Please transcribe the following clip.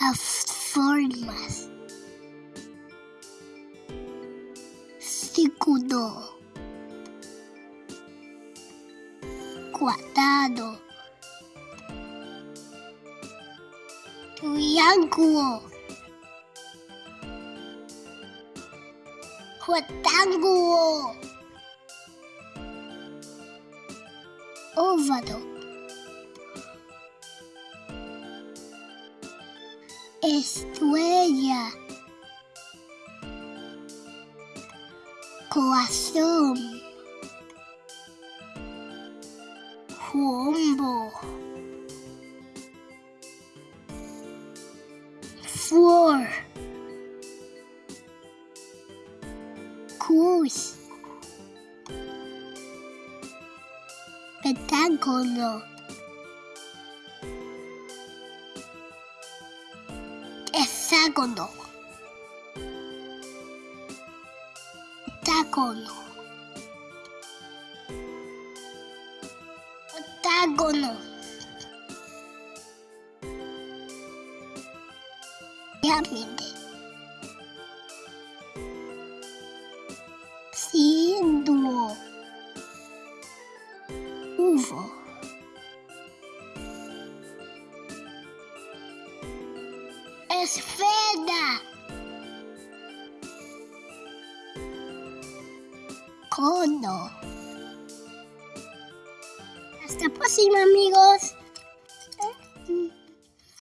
as formas. Círculo. Quadrado. Triângulo. Retângulo. Óvalo. Estrella, corazón, rombo, flor, cruz, pentágono. Hexágono, octágono, octágono, pirámide, círculo, uvo. Esfera. Cono. Hasta próxima amigos.